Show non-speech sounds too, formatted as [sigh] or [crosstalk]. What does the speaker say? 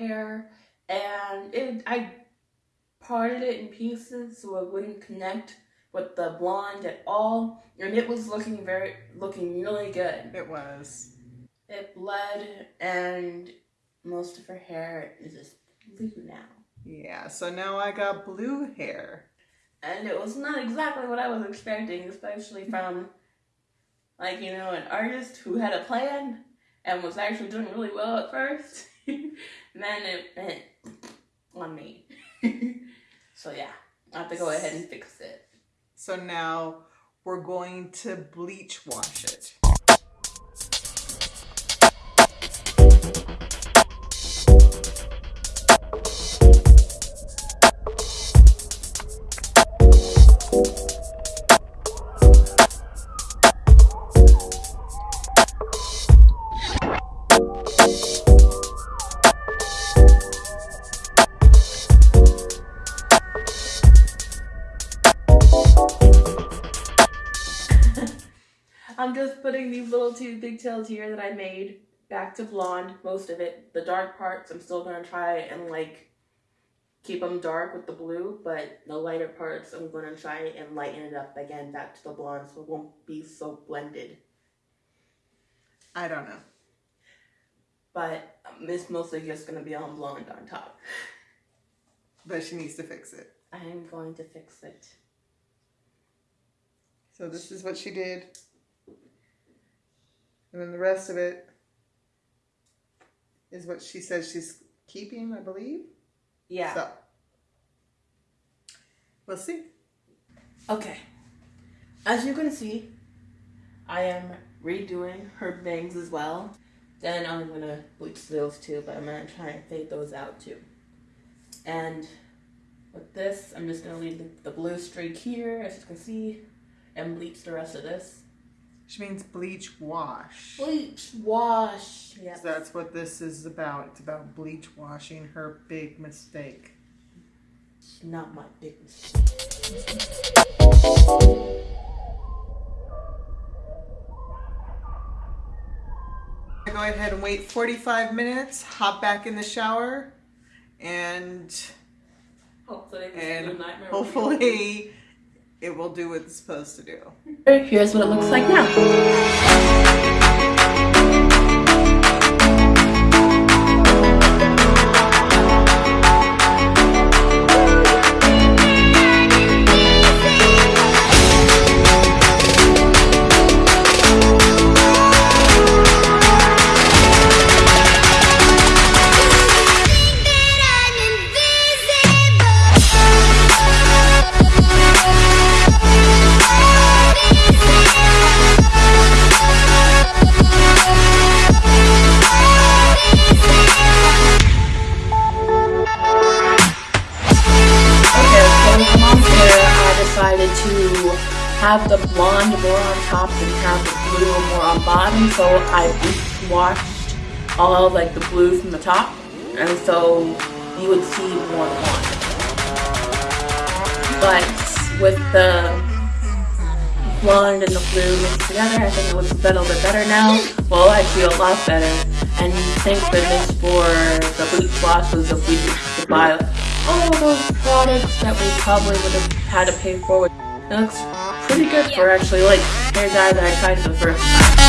hair and it I parted it in pieces so it wouldn't connect with the blonde at all and it was looking very looking really good. It was. It bled and most of her hair is just blue now. Yeah, so now I got blue hair. And it was not exactly what I was expecting, especially from like, you know, an artist who had a plan and was actually doing really well at first. [laughs] then it went on me. [laughs] so yeah, I have to go ahead and fix it. So now we're going to bleach wash it. I'm just putting these little two pigtails here that I made back to blonde, most of it. The dark parts, I'm still gonna try and like keep them dark with the blue, but the lighter parts, I'm gonna try and lighten it up again back to the blonde so it won't be so blended. I don't know. But um, it's mostly just gonna be on blonde on top. But she needs to fix it. I am going to fix it. So this is what she did. And then the rest of it is what she says she's keeping, I believe. Yeah. So we'll see. Okay. As you can see, I am redoing her bangs as well. Then I'm gonna bleach those too, but I'm gonna try and fade those out too. And with this, I'm just gonna leave the, the blue streak here, as you can see, and bleach the rest of this. She means bleach wash. Bleach, wash. Yeah. So that's what this is about. It's about bleach washing her big mistake. It's not my big mistake. Go ahead and wait 45 minutes, hop back in the shower, and Hopefully, this and blue nightmare hopefully it will do what it's supposed to do. Here's what it looks like now. Have the blonde more on top and have the blue more on bottom. So I washed all like the blue from the top, and so you would see more blonde. But with the blonde and the blue mixed together, I think it looks a little bit better now. Well, I feel a lot better. And thank goodness for the bleach wash was if we could buy all those products that we probably would have had to pay for. It looks pretty good for actually like hair dye that I tried for the first time.